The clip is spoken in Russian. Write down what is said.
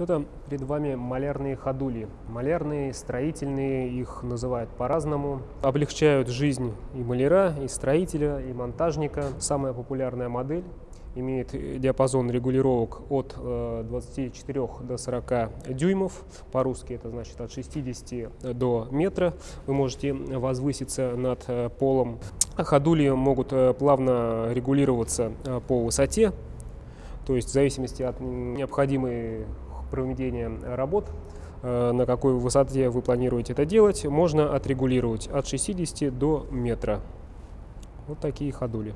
Это перед вами малярные ходули. Малярные, строительные, их называют по-разному. Облегчают жизнь и маляра, и строителя, и монтажника. Самая популярная модель имеет диапазон регулировок от 24 э, до 40 дюймов. По-русски это значит от 60 до метра. Вы можете возвыситься над э, полом. Ходули могут э, плавно регулироваться по высоте, то есть в зависимости от необходимой проведения работ, на какой высоте вы планируете это делать, можно отрегулировать от 60 до метра. Вот такие ходули.